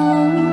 Oh.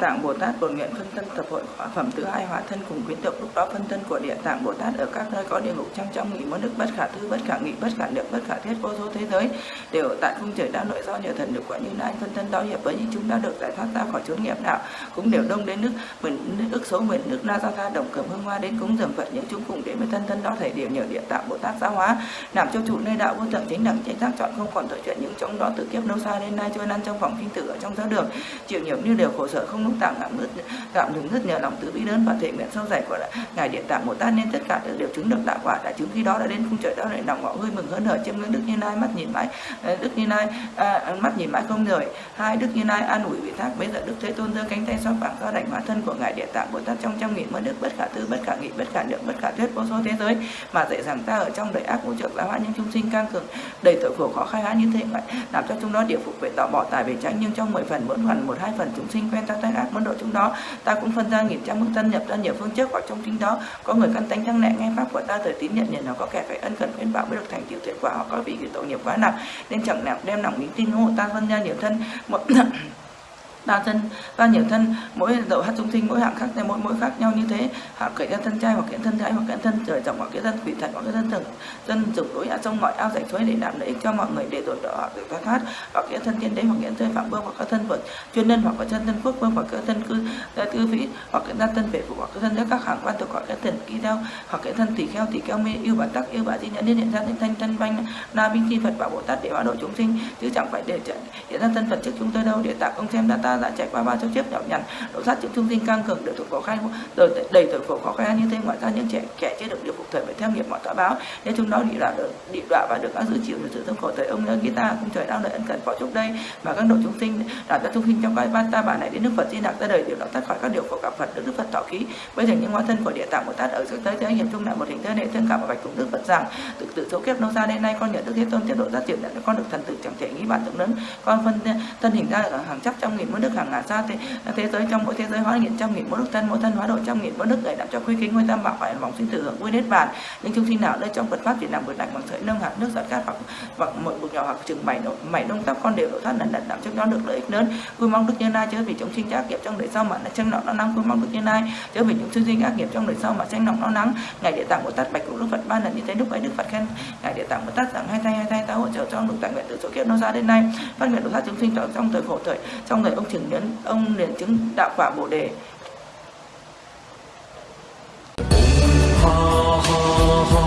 Tạng bồ tát bổn nguyện phân thân tập hội khóa phẩm thứ hai hóa thân cùng quyến động lúc đó phân thân của địa tạng bồ tát ở các nơi có địa ngục trong trong nghị môn đức, bất khả thư bất khả nghị, bất khả lượng bất khả thiết, vô số thế giới đều tại cung trời đa nội do nhờ thần được quả như lai phân thân đó hiệp với những chúng đã được giải thoát ra khỏi chốn nghiệp đạo cũng đều đông đến nước mình nước ức số mình nước na ra tha, đồng cầm hương hoa đến cúng dường phật những chúng cùng đến với thân thân đó thể điểm nhờ địa tạng bồ tát giáo hóa, làm cho trụ nơi đạo vô thượng chính đẳng, chính giác chọn không còn tội chuyện những chúng đó từ kiếp lâu xa đến nay trôi lăn trong vòng kinh tử ở trong giáo đường, chịu nhiều như đều khổ sở không lúc tạm ngạm ngứt tạm dừng rất nhờ lòng từ bi lớn và thể nguyện sâu dày của ngài điện tạng bồ tát. Nên tất cả đều chứng được đạo quả đã chứng khi đó đã đến cung trời đó lại lòng ngọ vui mừng hớn hở chiêm ngưỡng đức như lai. Mắt nhìn mãi à, đức như lai à, mắt nhìn mãi không rời. Hai đức như lai an ủi vị thác. Bây giờ đức thế tôn giơ cánh tay xoa phẳng do đảnh hóa thân của ngài điện tạng bồ tát trong trăm nghìn mơ đức bất khả tư bất khả nghị bất khả lượng bất khả thuyết vô số thế giới mà dạy rằng ta ở trong đời ác vũ trụ giáo hóa những chúng sinh căng cường đầy tội khổ khó khai hóa như thế vậy làm cho chúng nó địa phục về tạo bỏ tài về tránh nhưng trong mười phần mỗi phần một hai phần chúng sinh quen ta tai ác môn độ chúng đó. Ta cũng phân ra nghìn trăm mức thân nhập ra nhiều phương trước, hoặc trong chính đó có người căn tánh thăng nẹ nghe pháp của ta thời tín nhận nhận nó có kẻ phải ân cần khuyên bảo mới được thành tựu thiện quả họ, có vị tội nghiệp quá nặng, nên chẳng nào đem lòng nghĩ tin hộ ta phân ra nhiều thân. Một đa thân đa nhiều thân mỗi đầu hát chúng sinh mỗi hạng khác mỗi mỗi khác nhau như thế hạ kể ra thân trai hoặc kiện thân gái hoặc kiện thân trời rộng hoặc kiện thân quỷ thần hoặc cái thân thần dân dùng đối ở trong mọi ao giải suối để đảm lợi ích cho mọi người để rồi đỏ hoặc để thoát thoát hoặc kiện thân thiên đế hoặc kiện thân phạm vương hoặc các thân vượt chuyên nhân hoặc các chân thân quốc vương hoặc các thân cư tư vĩ hoặc kiện thân vệ phụ hoặc các thân các hạng quan thuộc hoặc các thần kỳ theo hoặc kiện thân tỷ kheo tỷ kheo mê yêu bản tắc yêu bản di nhận liên hiện ra thanh thanh thân banh na binh thi phật bảo bồ tát để hóa độ chúng sinh chứ chẳng phải để hiện ra thân phật trước chúng tôi đâu để tạo ông xem đã ta đã chạy qua ba nhiêu tiếp nhọc nhằn độ sát triệu trung sinh căng cường được thuộc khó khai rồi đầy tuổi khổ khó khai như thế. Ngoài ra những trẻ, kẻ chưa được điều phục thời phải theo nghiệp mọi tọa báo. Nên chúng nó bị đọa được bị đọa và được các giữ chịu được sự thương khổ thời ông nhớ ta cũng trời đang đợi ân cần phó chúc đây. Mà các độ chúng sinh đạt ra chúng sinh trong cái ba ta bản này đến đức phật di lạc ra đời, điều đó thoát khỏi các điều khổ cảm phật được đức phật thọ ký. Bây giờ những hóa thân của địa tạng của tát ở trước tới thế hiệp chung lại một hình thế này thương cảm và bạch cùng đức phật rằng, tự tự số kiếp nó xa đến nay con nhận đức thế tôn tiết độ giác triển nhận con được thần tử chẳng thể nghĩ bản tượng lớn con phân thân hình ra ở hàng trăm trong nghìn muôn đức hàng ngã xa thế, à, thế giới trong mỗi thế giới hóa hiện trăm nghìn mỗi đức thân mỗi thân hóa độ trăm nghìn mỗi đức người đạo cho quy kính ngôi tam bảo phải vòng sinh tử hưởng vui nết bàn những chúng sinh nào nơi trong Phật pháp chỉ làm vượt đạch bằng sợi nâng hạt nước giọt cát hoặc hoặc một bụi nhỏ hoặc chừng mảy mảy đông tóc con đều độ thoát lần lần đạo cho nó được lợi ích lớn. Vui mong đức như lai chớ vì chúng sinh ác nghiệp trong đời sau mà tranh nọ nó nắng. Vui mong đức như lai chớ vì những chúng sinh ác nghiệp trong đời sau mà tranh nọ nó nắng. Ngày địa tạng bồ tát bạch cùng đức phật ba lần như thế lúc ấy đức phật khen ngài địa tạng bồ tát rằng hai tay hai tay ta hỗ trợ cho được tạng nguyện từ chỗ kiếp nó ra đến nay. Phát nguyện độ thoát chúng sinh trong thời khổ thời trong thời ông chứng đến ông liền chứng đạo quả bồ đề. Ha ha ha.